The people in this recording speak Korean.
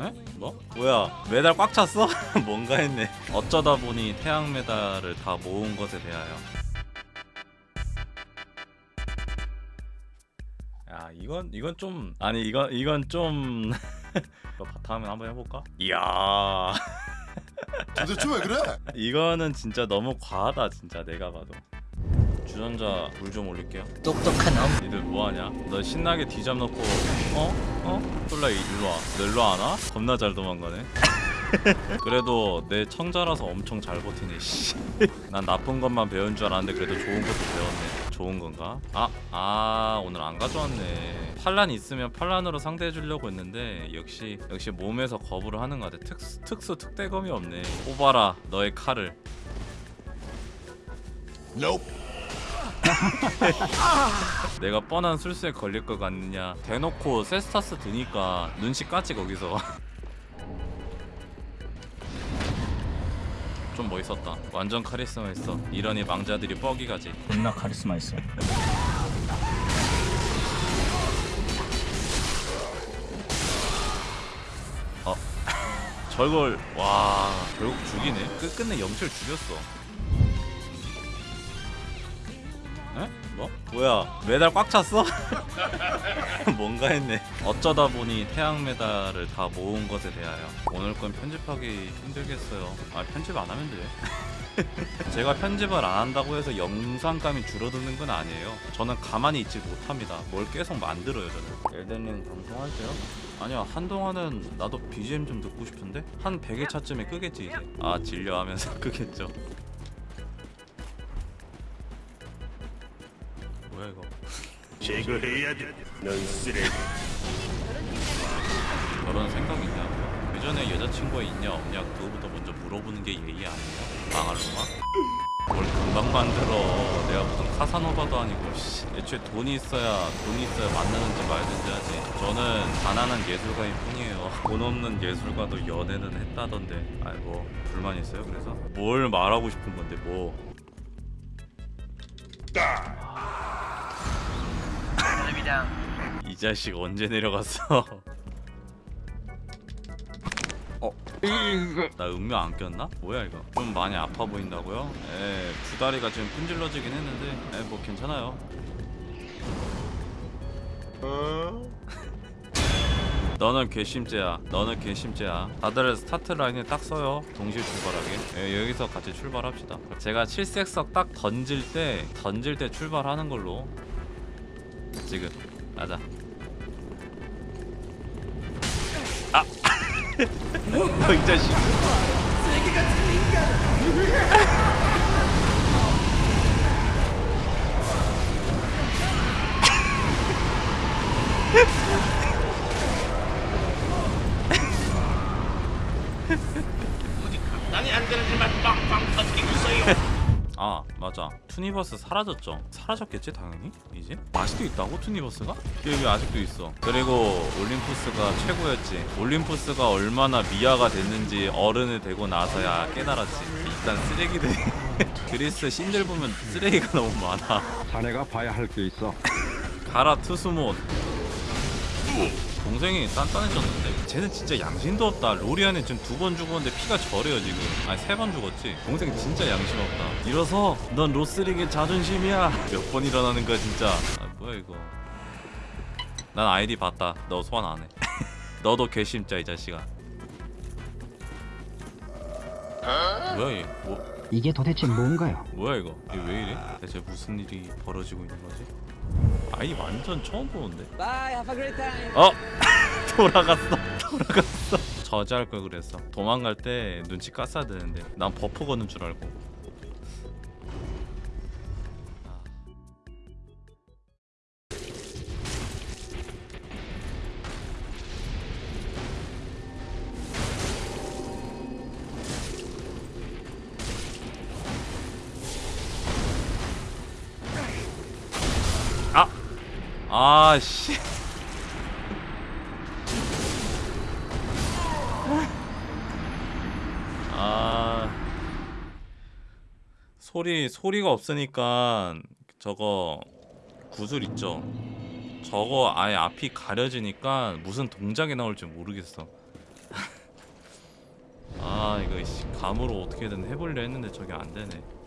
에? 뭐? 뭐야 메달 꽉 찼어? 뭔가 했네 어쩌다 보니 태양 메달을 다 모은 것에 대하여 야 이건 이건 좀 아니 이건 이건 좀 이거 바탕화면 한번 해볼까? 이야 도대체 왜 그래? 이거는 진짜 너무 과하다 진짜 내가 봐도 주전자 물 좀 올릴게요 똑똑한 엄 니들 뭐하냐? 너 신나게 뒤잡 놓고 어? 어? 솔라 일로와 너 일로 안 와? 겁나 잘 도망가네 그래도 내 청자라서 엄청 잘 버티네 씨. 난 나쁜 것만 배운 줄 알았는데 그래도 좋은 것도 배웠네 좋은 건가? 아, 아 오늘 안 가져왔네 팔란 있으면 팔란으로 상대해 주려고 했는데 역시 역시 몸에서 거부를 하는 것 같아 특수, 특수 특대검이 없네 뽑아라 너의 칼을 Nope. 내가 뻔한 술수에 걸릴 것 같느냐. 대놓고 세스타스 드니까 눈치 까지 거기서. 좀 멋있었다. 완전 카리스마 있어. 이러니 망자들이 뻐기가지. 존나 카리스마 있어. 저걸 와 결국 죽이네? 끝끝내 영철 죽였어 에? 뭐? 뭐야 메달 꽉 찼어? 뭔가 했네. 어쩌다 보니 태양 메달을 다 모은 것에 대하여 오늘 건 편집하기 힘들겠어요. 아 편집 안 하면 돼. 제가 편집을 안 한다고 해서 영상감이 줄어드는 건 아니에요. 저는 가만히 있지 못합니다. 뭘 계속 만들어요 저는. 엘덴링 방송할 때요? 아니야 한동안은 나도 BGM 좀 듣고 싶은데? 한 100회차쯤에 끄겠지 이제. 아 질려 하면서 끄겠죠 이거. 제거해야 돼. 넌 쓰레기. 결혼 생각 있냐? 그 전에 여자친구가 있냐 없냐 그거부터 먼저 물어보는 게 예의 아니야? 망할 놈아 뭘 금방 만들어. 내가 무슨 카사노바도 아니고 씨. 애초에 돈이 있어야 돈이 있어야 만나는지 말든지 하지. 저는 가난한 예술가일 뿐이에요. 돈 없는 예술가도 연애는 했다던데. 아이고 불만 있어요 그래서? 뭘 말하고 싶은 건데 뭐 이 자식 언제 내려갔어? 어? 나 음료 안 꼈나? 뭐야 이거? 좀 많이 아파 보인다고요? 에, 두 다리가 지금 끈질러지긴 했는데 에, 뭐 괜찮아요? 너는 괘씸죄야. 너는 괘씸죄야. 다들 스타트 라인에 딱 서요. 동시에 출발하게. 예, 여기서 같이 출발합시다. 제가 칠색석 딱 던질 때 던질 때 출발하는 걸로 지금. 가자 아! 어, 이 자식 당이 안 되는 일만 빵빵 터뜨리고 있어요. 아 맞아 투니버스 사라졌죠? 사라졌겠지 당연히? 이제? 아직도 있다고 투니버스가? 여기 아직도 있어. 그리고 올림푸스가 최고였지. 올림푸스가 얼마나 미화가 됐는지 어른이 되고 나서야 깨달았지. 일단 쓰레기들. 그리스 신들 보면 쓰레기가 너무 많아. 자네가 봐야 할 게 있어. 가라 투수몬 동생이 단단해졌는데? 쟤는 진짜 양심도 없다. 로리안은 지금 두 번 죽었는데 피가 저래요 지금. 아니 세 번 죽었지. 동생 진짜 양심 없다. 일어서 넌 로스링의 자존심이야. 몇 번 일어나는 거야 진짜. 아 뭐야 이거. 난 아이디 봤다. 너 소환 안해. 너도 괘씸자 이 자식아. 뭐야 얘? 뭐, 이게 도대체 뭔가요? 뭐야 이거? 이게 왜 이래? 대체 무슨 일이 벌어지고 있는 거지 아이 완전 처음 보는데. 어? 돌아갔어. 돌아갔어. 저지할 걸 그랬어. 도망갈 때 눈치 깠어야 되는데 난 버프 거는 줄 알고 아씨. 아. 소리 소리가 없으니까 저거 구슬 있죠. 저거 아예 앞이 가려지니까 무슨 동작이 나올지 모르겠어. 아 이거 씨, 감으로 어떻게든 해보려 했는데 저게 안 되네